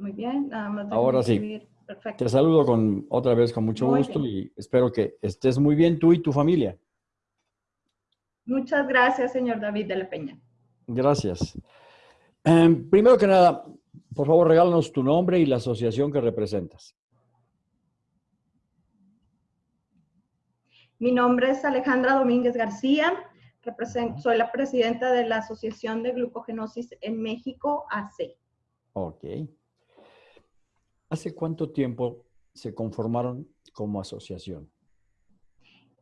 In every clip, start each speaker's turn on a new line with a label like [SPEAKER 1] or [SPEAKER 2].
[SPEAKER 1] Muy bien, nada más.
[SPEAKER 2] Ahora sí. Perfecto. Te saludo con, otra vez con mucho gusto y espero que estés muy bien tú y tu familia.
[SPEAKER 1] Muchas gracias, señor David de la Peña.
[SPEAKER 2] Gracias. Em, primero que nada, por favor, regálanos tu nombre y la asociación que representas.
[SPEAKER 1] Mi nombre es Alejandra Domínguez García. soy la presidenta de la Asociación de Glucogenosis en México, AC.
[SPEAKER 2] Ok. ¿Hace cuánto tiempo se conformaron como asociación?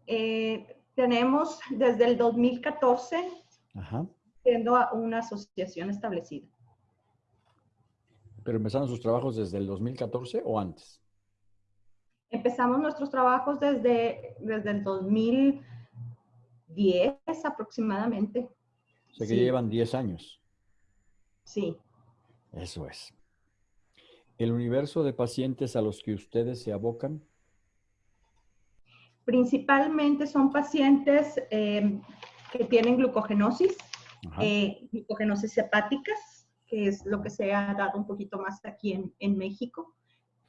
[SPEAKER 1] Eh, tenemos desde el 2014 siendo una asociación establecida.
[SPEAKER 2] ¿Pero empezaron sus trabajos desde el 2014 o antes?
[SPEAKER 1] Empezamos nuestros trabajos desde, desde el 2010 aproximadamente.
[SPEAKER 2] O sea que llevan 10 años.
[SPEAKER 1] Sí.
[SPEAKER 2] Eso es el universo de pacientes a los que ustedes se abocan?
[SPEAKER 1] Principalmente son pacientes eh, que tienen glucogenosis, eh, glucogenosis hepáticas, que es lo que se ha dado un poquito más aquí en, México.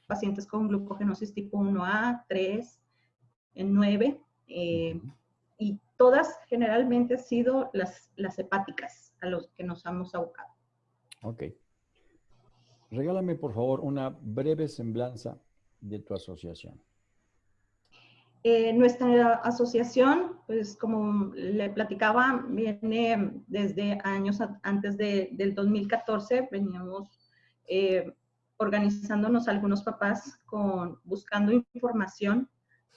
[SPEAKER 1] Pacientes con glucogenosis tipo 1A, 3, en 9. Eh, y todas generalmente han sido las, las hepáticas a los que nos hemos abocado.
[SPEAKER 2] Ok. Regálame, por favor, una breve semblanza de tu asociación.
[SPEAKER 1] Eh, nuestra asociación, pues como le platicaba, viene desde años antes del 2014, veníamos eh, organizándonos algunos papás con, buscando información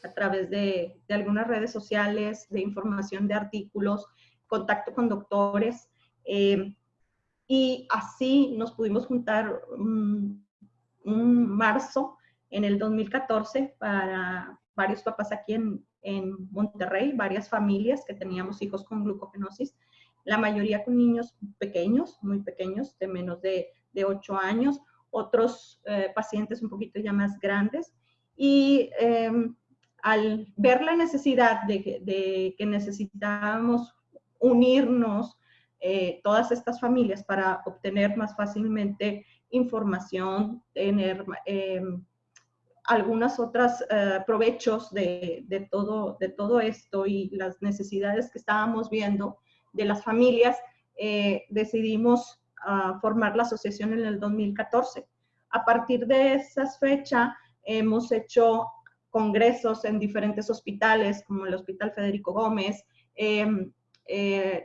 [SPEAKER 1] a través de, algunas redes sociales, de información de artículos, contacto con doctores. Eh, y así nos pudimos juntar un, marzo en el 2014 para varios papás aquí en, en, Monterrey, varias familias que teníamos hijos con glucogenosis, la mayoría con niños pequeños, muy pequeños, de menos de, de 8 años, otros eh, pacientes un poquito ya más grandes. Y em, al ver la necesidad de que necesitábamos unirnos eh, todas estas familias para obtener más fácilmente información, tener eh, algunas otras eh, provechos de, de, todo, de todo esto y las necesidades que estábamos viendo de las familias, decidimos ah, formar la asociación en el 2014. A partir de esa fecha hemos hecho congresos en diferentes hospitales, como el Hospital Federico Gómez, eh,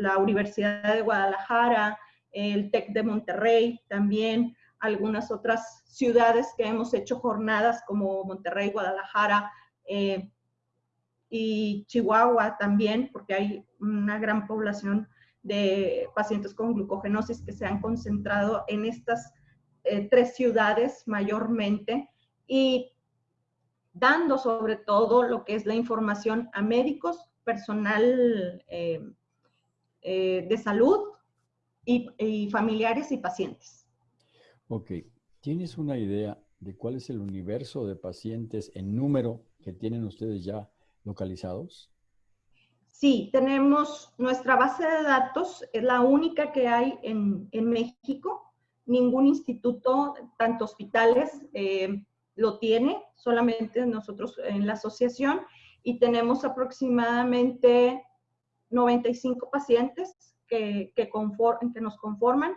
[SPEAKER 1] la Universidad de Guadalajara, el TEC de Monterrey también, algunas otras ciudades que hemos hecho jornadas como Monterrey, Guadalajara eh, y Chihuahua también, porque hay una gran población de pacientes con glucogenosis que se han concentrado en estas eh, tres ciudades mayormente y dando sobre todo lo que es la información a médicos, personal eh, eh, de salud y, familiares y pacientes.
[SPEAKER 2] Ok. ¿Tienes una idea de cuál es el universo de pacientes en número que tienen ustedes ya localizados?
[SPEAKER 1] Sí, tenemos nuestra base de datos, es la única que hay en, México. Ningún instituto, tanto hospitales, eh, lo tiene, solamente nosotros en la asociación. Y tenemos aproximadamente 95 pacientes que, que, que nos conforman.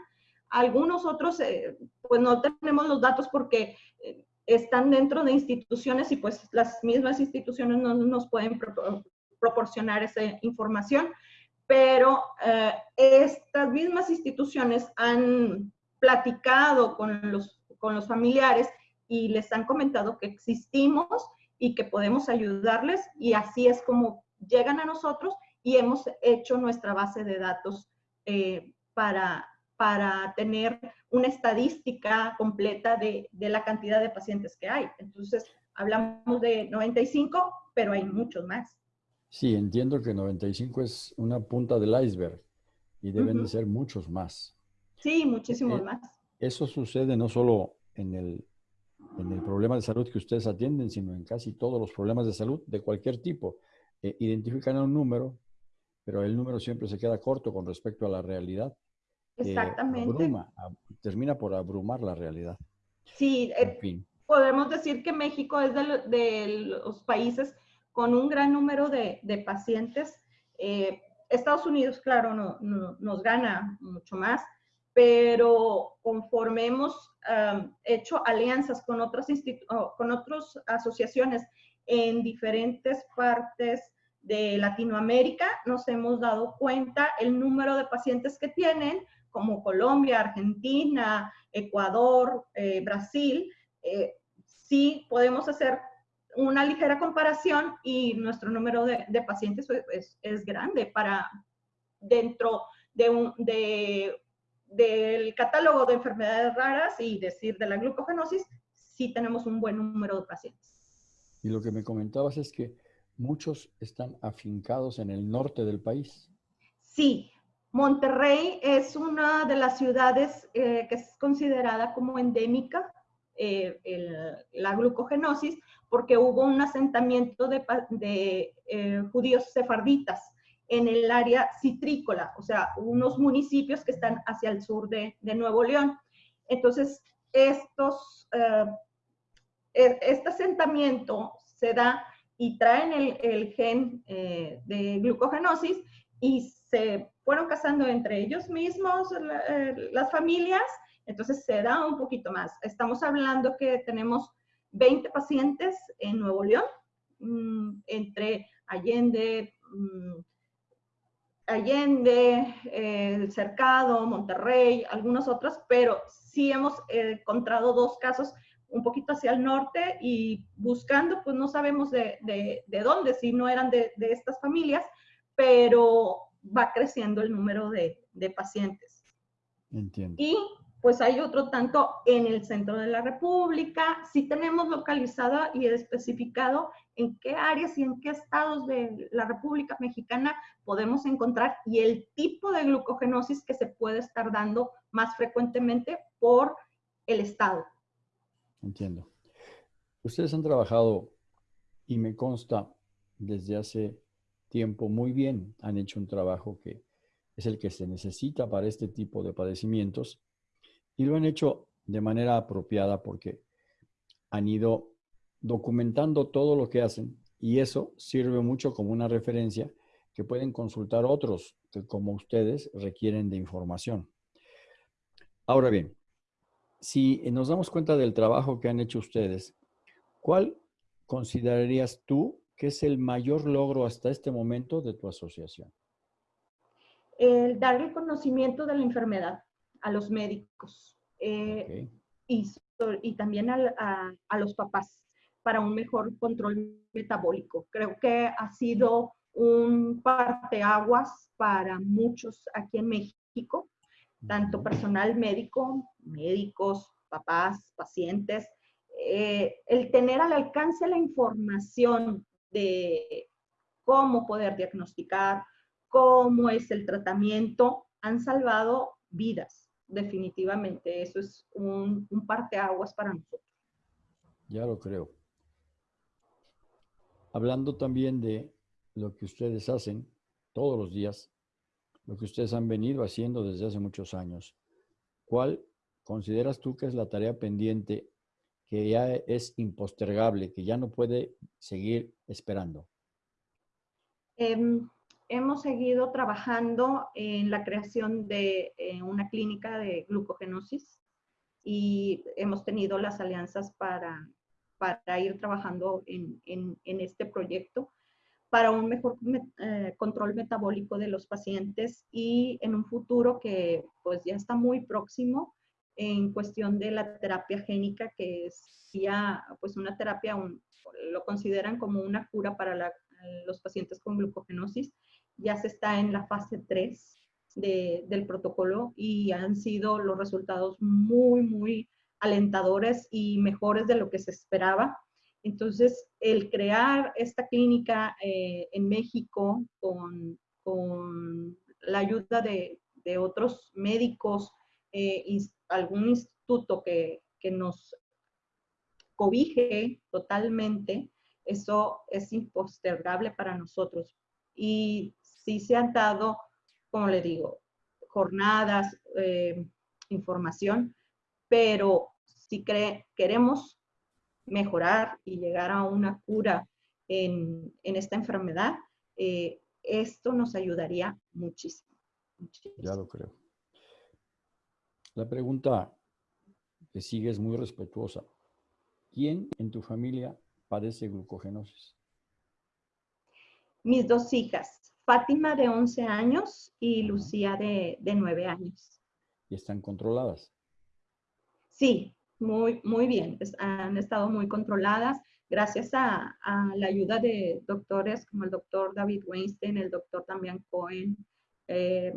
[SPEAKER 1] Algunos otros, eh, pues no tenemos los datos porque eh, están dentro de instituciones y pues las mismas instituciones no nos pueden proporcionar esa información, pero eh, estas mismas instituciones han platicado con los, con los familiares y les han comentado que existimos y que podemos ayudarles y así es como llegan a nosotros y hemos hecho nuestra base de datos eh, para, para tener una estadística completa de, de, la cantidad de pacientes que hay. Entonces, hablamos de 95, pero hay muchos más.
[SPEAKER 2] Sí, entiendo que 95 es una punta del iceberg y deben de ser muchos más.
[SPEAKER 1] Sí, muchísimos
[SPEAKER 2] eh,
[SPEAKER 1] más.
[SPEAKER 2] Eso sucede no solo en el, en el problema de salud que ustedes atienden, sino en casi todos los problemas de salud de cualquier tipo. Eh, identifican un número, pero el número siempre se queda corto con respecto a la realidad.
[SPEAKER 1] Exactamente.
[SPEAKER 2] termina por abrumar la realidad.
[SPEAKER 1] Sí, eh, podemos decir que México es de, los países con un gran número de, pacientes. Eh, Estados Unidos, claro, no, nos gana mucho más, pero conforme hemos hecho alianzas con otras, con otras asociaciones en diferentes partes de Latinoamérica, nos hemos dado cuenta el número de pacientes que tienen, como Colombia, Argentina, Ecuador, eh, Brasil, eh, sí podemos hacer una ligera comparación y nuestro número de, pacientes pues, es, grande para dentro de un, de, del catálogo de enfermedades raras y decir de la glucogenosis, sí tenemos un buen número de pacientes.
[SPEAKER 2] Y lo que me comentabas es que muchos están afincados en el norte del país.
[SPEAKER 1] Sí, Monterrey es una de las ciudades eh, que es considerada como endémica eh, la glucogenosis porque hubo un asentamiento de, eh, judíos sefarditas en el área citrícola, o sea, unos municipios que están hacia el sur de, Nuevo León. Entonces, estos, e, este asentamiento se da y traen el, gen eh, de glucogenosis y se fueron casando entre ellos mismos eh, las familias, entonces se da un poquito más. Estamos hablando que tenemos 20 pacientes en Nuevo León, mm, entre Allende, mm, Allende, El Cercado, Monterrey, algunos otros, pero sí hemos encontrado dos casos un poquito hacia el norte y buscando, pues no sabemos de, dónde, si no eran de, estas familias, pero va creciendo el número de, pacientes.
[SPEAKER 2] Entiendo.
[SPEAKER 1] Y pues hay otro tanto en el centro de la República, si tenemos localizado y especificado en qué áreas y en qué estados de la República Mexicana podemos encontrar y el tipo de glucogenosis que se puede estar dando más frecuentemente por el estado.
[SPEAKER 2] Entiendo. Ustedes han trabajado, y me consta, desde hace tiempo muy bien. Han hecho un trabajo que es el que se necesita para este tipo de padecimientos y lo han hecho de manera apropiada porque han ido documentando todo lo que hacen y eso sirve mucho como una referencia que pueden consultar otros que como ustedes requieren de información. Ahora bien, si nos damos cuenta del trabajo que han hecho ustedes, ¿cuál considerarías tú que es el mayor logro hasta este momento de tu asociación?
[SPEAKER 1] El dar el conocimiento de la enfermedad a los médicos eh, y, y, también a, a, los papás para un mejor control metabólico. Creo que ha sido un parteaguas para muchos aquí en México tanto personal médico, médicos, papás, pacientes, eh, el tener al alcance la información de cómo poder diagnosticar, cómo es el tratamiento, han salvado vidas, definitivamente. Eso es un, un parteaguas para nosotros.
[SPEAKER 2] Ya lo creo. Hablando también de lo que ustedes hacen todos los días, lo que ustedes han venido haciendo desde hace muchos años. ¿Cuál consideras tú que es la tarea pendiente que ya es impostergable, que ya no puede seguir esperando?
[SPEAKER 1] Em, hemos seguido trabajando en la creación de eh, una clínica de glucogenosis y hemos tenido las alianzas para, para ir trabajando en, en este proyecto para un mejor eh, control metabólico de los pacientes y en un futuro que pues ya está muy próximo en cuestión de la terapia génica, que es ya pues una terapia, lo consideran como una cura para los pacientes con glucogenosis. Ya se está en la fase 3 del protocolo y han sido los resultados muy, muy alentadores y mejores de lo que se esperaba. Entonces, el crear esta clínica eh, en México con, la ayuda de, otros médicos, eh, algún instituto que, nos cobije totalmente, eso es impostergable para nosotros. Y sí se han dado, como le digo, jornadas, eh, información, pero si queremos mejorar y llegar a una cura en, esta enfermedad, eh, esto nos ayudaría muchísimo,
[SPEAKER 2] Ya lo creo. La pregunta que sigue es muy respetuosa. ¿Quién en tu familia padece glucogenosis?
[SPEAKER 1] Mis dos hijas, Fátima de 11 años y Lucía de, de 9 años.
[SPEAKER 2] ¿Y están controladas?
[SPEAKER 1] Sí, muy, muy bien. han estado muy controladas gracias a, la ayuda de doctores como el doctor David Weinstein, el doctor también Cohen, eh,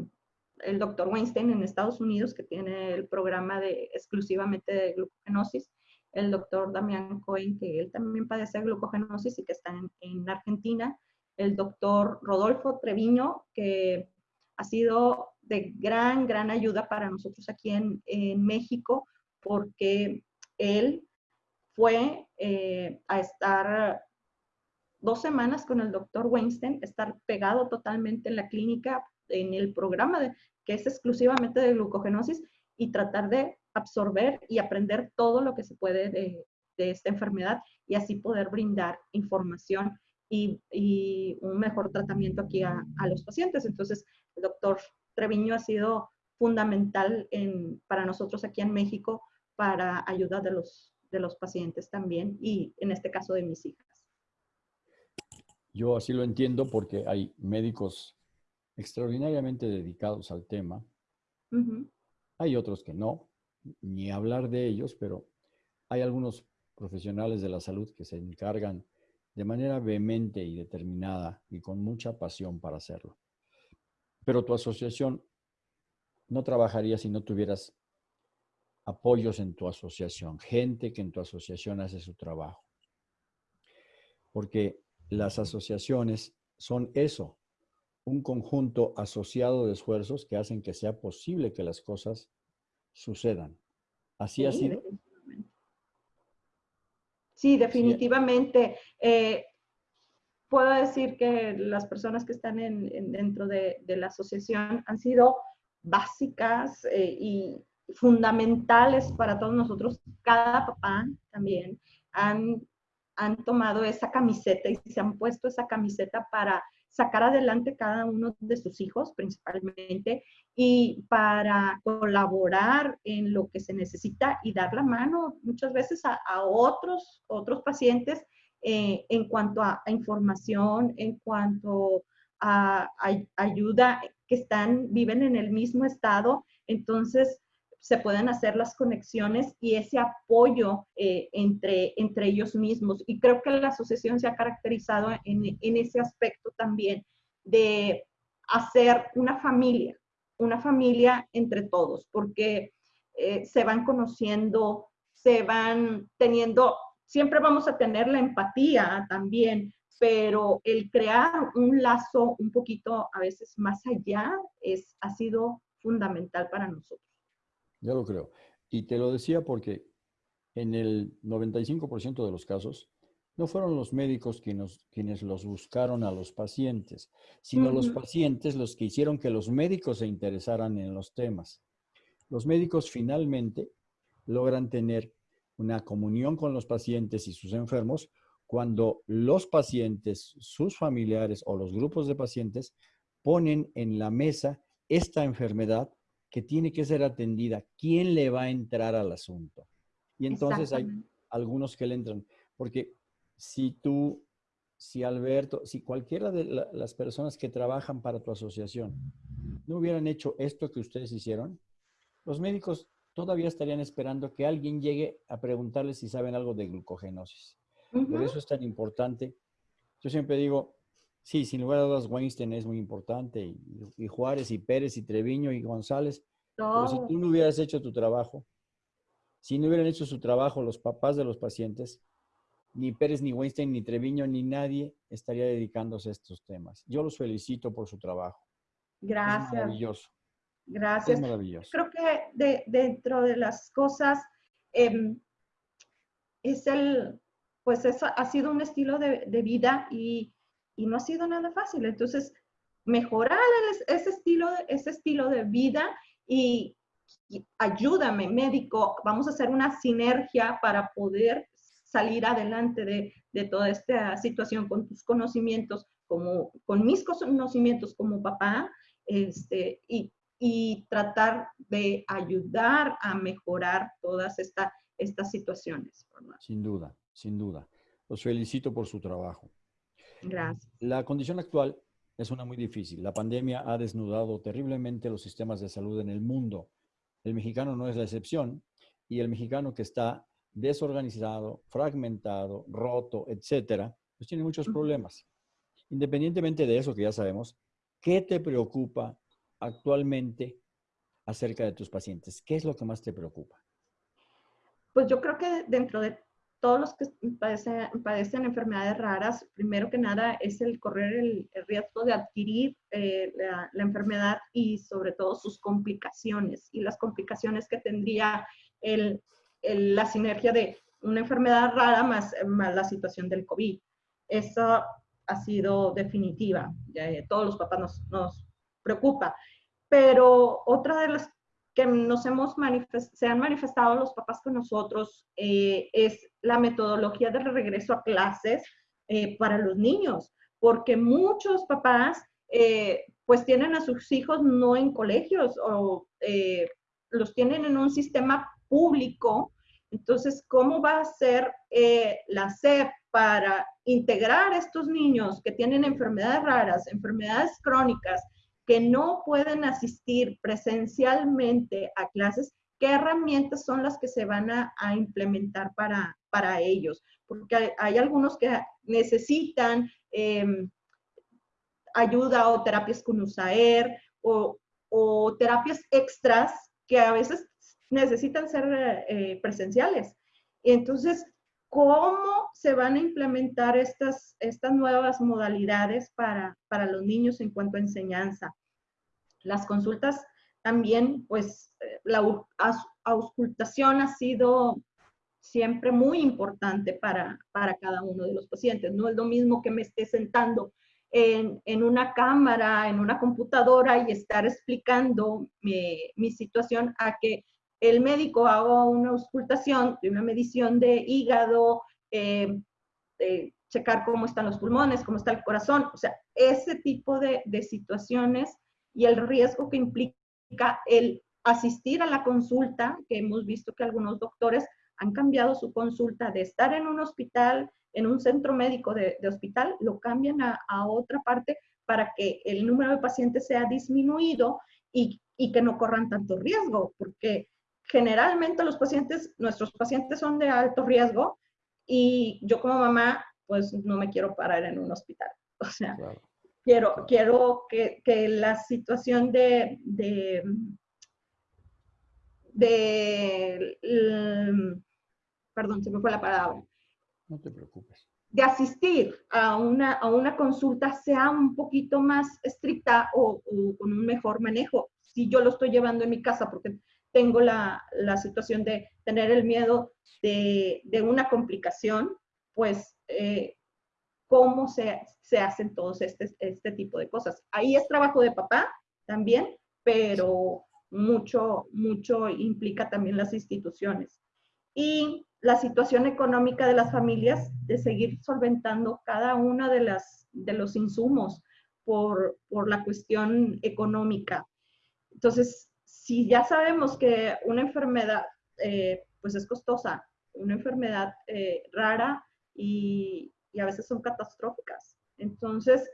[SPEAKER 1] el doctor Weinstein en Estados Unidos, que tiene el programa de, exclusivamente de glucogenosis, el doctor Damián Cohen, que él también padece glucogenosis y que está en, Argentina, el doctor Rodolfo Treviño, que ha sido de gran, gran ayuda para nosotros aquí en, en México, porque él fue eh, a estar dos semanas con el doctor Weinstein, estar pegado totalmente en la clínica, en el programa que es exclusivamente de glucogenosis y tratar de absorber y aprender todo lo que se puede de, esta enfermedad y así poder brindar información y, un mejor tratamiento aquí a, a, los pacientes. Entonces, el doctor Treviño ha sido fundamental en, para nosotros aquí en México para ayuda de los, de los pacientes también y en este caso de mis hijas.
[SPEAKER 2] Yo así lo entiendo porque hay médicos extraordinariamente dedicados al tema. Hay otros que no, ni hablar de ellos, pero hay algunos profesionales de la salud que se encargan de manera vehemente y determinada y con mucha pasión para hacerlo. Pero tu asociación no trabajaría si no tuvieras apoyos en tu asociación, gente que en tu asociación hace su trabajo. Porque las asociaciones son eso, un conjunto asociado de esfuerzos que hacen que sea posible que las cosas sucedan. ¿Así ha sido?
[SPEAKER 1] Sí, definitivamente. Eh, puedo decir que las personas que están en, dentro de, la asociación han sido básicas eh, y fundamentales para todos nosotros. Cada papá también han, han tomado esa camiseta y se han puesto esa camiseta para sacar adelante cada uno de sus hijos principalmente y para colaborar en lo que se necesita y dar la mano muchas veces a, otros, otros pacientes eh, en cuanto a, información, en cuanto a, a, ayuda que están, viven en el mismo estado. Entonces, se pueden hacer las conexiones y ese apoyo eh, entre, entre ellos mismos. Y creo que la asociación se ha caracterizado en, en ese aspecto también de hacer una familia, una familia entre todos, porque eh, se van conociendo, se van teniendo, siempre vamos a tener la empatía también, pero el crear un lazo un poquito a veces más allá es, ha sido fundamental para nosotros.
[SPEAKER 2] Ya lo creo. Y te lo decía porque en el 95% de los casos no fueron los médicos quienes, quienes los buscaron a los pacientes, sino los pacientes los que hicieron que los médicos se interesaran en los temas. Los médicos finalmente logran tener una comunión con los pacientes y sus enfermos cuando los pacientes, sus familiares o los grupos de pacientes ponen en la mesa esta enfermedad que tiene que ser atendida. ¿Quién le va a entrar al asunto? Y entonces hay algunos que le entran. Porque si tú, si Alberto, si cualquiera de las personas que trabajan para tu asociación no hubieran hecho esto que ustedes hicieron, los médicos todavía estarían esperando que alguien llegue a preguntarles si saben algo de glucogenosis. Por eso es tan importante. Yo siempre digo, Sí, sin lugar a dudas, Weinstein es muy importante, y, Juárez, y Pérez, y Treviño, y González. Pero si tú no hubieras hecho tu trabajo, si no hubieran hecho su trabajo los papás de los pacientes, ni Pérez, ni Weinstein, ni Treviño, ni nadie estaría dedicándose a estos temas. Yo los felicito por su trabajo.
[SPEAKER 1] Gracias.
[SPEAKER 2] Es maravilloso.
[SPEAKER 1] Gracias. Es maravilloso. Creo que dentro de las cosas, em, es el, pues eso ha sido un estilo de, de vida y y no ha sido nada fácil. Entonces, mejorar ese estilo, ese estilo de vida y ayúdame, médico, vamos a hacer una sinergia para poder salir adelante de, de toda esta situación con tus conocimientos, como, con mis conocimientos como papá, este, y, y tratar de ayudar a mejorar todas esta, estas situaciones.
[SPEAKER 2] Sin duda, sin duda. Los felicito por su trabajo.
[SPEAKER 1] Gracias.
[SPEAKER 2] La condición actual es una muy difícil. La pandemia ha desnudado terriblemente los sistemas de salud en el mundo. El mexicano no es la excepción y el mexicano que está desorganizado, fragmentado, roto, etcétera, pues tiene muchos problemas. Independientemente de eso que ya sabemos, ¿qué te preocupa actualmente acerca de tus pacientes? ¿Qué es lo que más te preocupa?
[SPEAKER 1] Pues yo creo que dentro de todos los que padecen, enfermedades raras, primero que nada es el correr el, riesgo de adquirir eh, la, enfermedad y sobre todo sus complicaciones y las complicaciones que tendría el, la sinergia de una enfermedad rara más, más, la situación del COVID. Eso ha sido definitiva. todos los papás nos, nos preocupa. Pero otra de las que nos hemos se han manifestado los papás con nosotros eh, es la metodología de regreso a clases eh, para los niños, porque muchos papás eh, pues tienen a sus hijos no en colegios o los tienen en un sistema público. Entonces, ¿cómo va a ser la SEP para integrar a estos niños que tienen enfermedades raras, enfermedades crónicas, que no pueden asistir presencialmente a clases, ¿qué herramientas son las que se van a, implementar para, para ellos? Porque hay, algunos que necesitan em, ayuda o terapias con USAER o, o, terapias extras que a veces necesitan ser eh, presenciales. Entonces, ¿cómo se van a implementar estas, estas nuevas modalidades para, para los niños en cuanto a enseñanza? Las consultas también, pues, eh, la auscultación ha sido siempre muy importante para, para cada uno de los pacientes. No es lo mismo que me esté sentando en, en, una cámara, en una computadora y estar explicando mi, mi, situación a que el médico haga una auscultación una medición de hígado, eh, checar cómo están los pulmones, cómo está el corazón, o sea, ese tipo de, situaciones y el riesgo que implica el asistir a la consulta, que hemos visto que algunos doctores han cambiado su consulta de estar en un hospital, en un centro médico de, hospital, lo cambian a, a, otra parte para que el número de pacientes sea disminuido y, y que no corran tanto riesgo, porque generalmente los pacientes, nuestros pacientes son de alto riesgo y yo como mamá, pues no me quiero parar en un hospital. O sea, quiero, quiero que, que, la situación de, de, de, perdón, se me fue la palabra.
[SPEAKER 2] No te preocupes.
[SPEAKER 1] De asistir a una, a una consulta sea un poquito más estricta o, o con un mejor manejo. Si yo lo estoy llevando en mi casa porque tengo la, la situación de tener el miedo de, de una complicación, pues eh, cómo se, se, hacen todos este, este tipo de cosas. Ahí es trabajo de papá también, pero mucho, mucho implica también las instituciones. Y la situación económica de las familias, de seguir solventando cada una de, las, de los insumos por, por la cuestión económica. Entonces, si ya sabemos que una enfermedad eh, pues es costosa, una enfermedad eh, rara y, y, a veces son catastróficas. Entonces,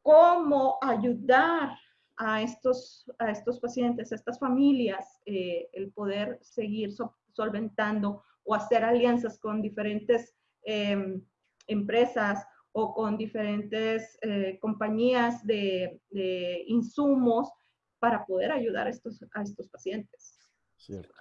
[SPEAKER 1] ¿cómo ayudar a estos, a estos pacientes, a estas familias, eh, el poder seguir solventando o hacer alianzas con diferentes em, empresas o con diferentes compañías de, de insumos para poder ayudar a estos, a estos pacientes.
[SPEAKER 2] Cierto.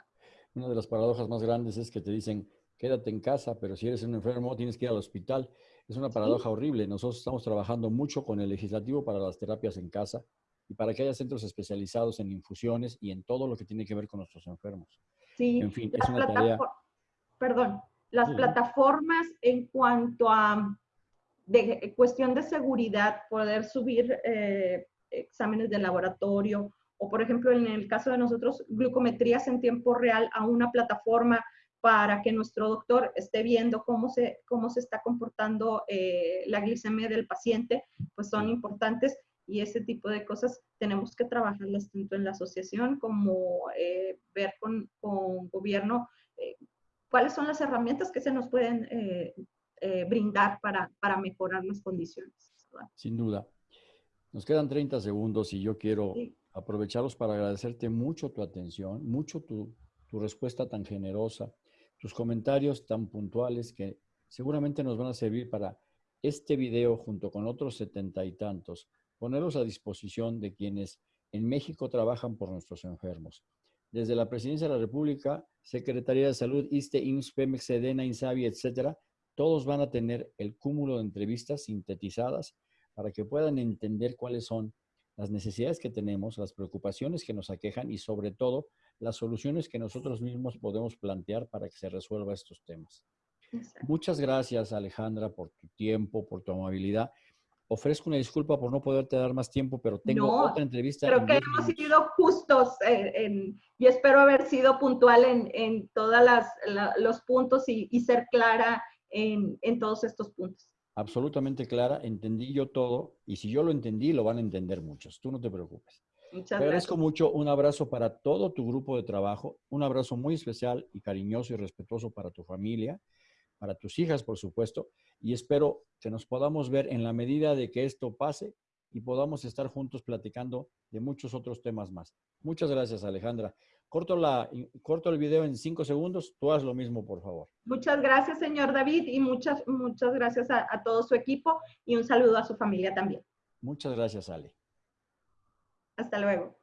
[SPEAKER 2] Una de las paradojas más grandes es que te dicen, quédate en casa, pero si eres un enfermo tienes que ir al hospital. Es una paradoja horrible. Nosotros estamos trabajando mucho con el legislativo para las terapias en casa y para que haya centros especializados en infusiones y en todo lo que tiene que ver con nuestros enfermos.
[SPEAKER 1] Sí, en fin, es una tarea... Perdón, las plataformas en cuanto a de cuestión de seguridad, poder subir eh, exámenes de laboratorio o por ejemplo en el caso de nosotros, glucometrías en tiempo real a una plataforma para que nuestro doctor esté viendo cómo se, cómo se está comportando eh, la glicemia del paciente, pues son importantes y ese tipo de cosas tenemos que trabajarlas tanto en la asociación como eh, ver con, con gobierno eh, cuáles son las herramientas que se nos pueden brindar para, para mejorar las condiciones.
[SPEAKER 2] Sin duda. Nos quedan 30 segundos y yo quiero aprovecharlos para agradecerte mucho tu atención, mucho tu, tu respuesta tan generosa tus comentarios tan puntuales que seguramente nos van a servir para este video junto con otros setenta y tantos, ponerlos a disposición de quienes en México trabajan por nuestros enfermos. Desde la Presidencia de la República, Secretaría de Salud, ISTE, IMSS, PEMEX, SEDENA, INSABI, etcétera, todos van a tener el cúmulo de entrevistas sintetizadas para que puedan entender cuáles son las necesidades que tenemos, las preocupaciones que nos aquejan y sobre todo las soluciones que nosotros mismos podemos plantear para que se resuelva estos temas. Muchas gracias Alejandra por tu tiempo, por tu amabilidad. Ofrezco una disculpa por no poderte dar más tiempo, pero tengo otra entrevista.
[SPEAKER 1] Creo que hemos sido justos en, y espero haber sido puntual en, en todos los puntos y, y ser clara en, en todos estos puntos
[SPEAKER 2] absolutamente clara, entendí yo todo y si yo lo entendí, lo van a entender muchos. Tú no te preocupes. Muchas te agradezco mucho. Un abrazo para todo tu grupo de trabajo, un abrazo muy especial y cariñoso y respetuoso para tu familia, para tus hijas, por supuesto, y espero que nos podamos ver en la medida de que esto pase y podamos estar juntos platicando de muchos otros temas más. Muchas gracias, Alejandra. Corto, la, corto el video en cinco segundos. Tú haz lo mismo, por favor.
[SPEAKER 1] Muchas gracias, señor David, y muchas, muchas gracias a, a todo su equipo y un saludo a su familia también.
[SPEAKER 2] Muchas gracias, Ale.
[SPEAKER 1] Hasta luego.